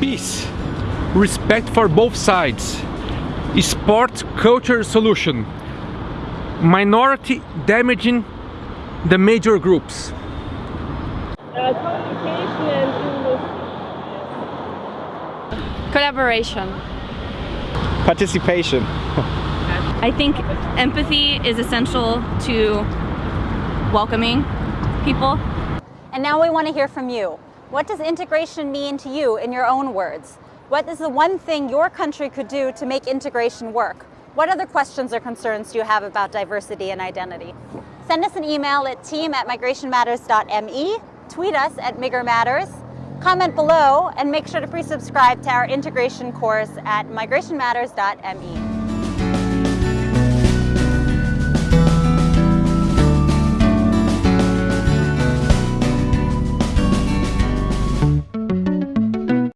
peace, respect for both sides, sport culture solution, minority damaging the major groups. Uh, communication and Collaboration. Participation. I think empathy is essential to welcoming people. And now we want to hear from you. What does integration mean to you in your own words? What is the one thing your country could do to make integration work? What other questions or concerns do you have about diversity and identity? Send us an email at team at migrationmatters.me, tweet us at migrmatters, comment below, and make sure to pre-subscribe to our integration course at migrationmatters.me.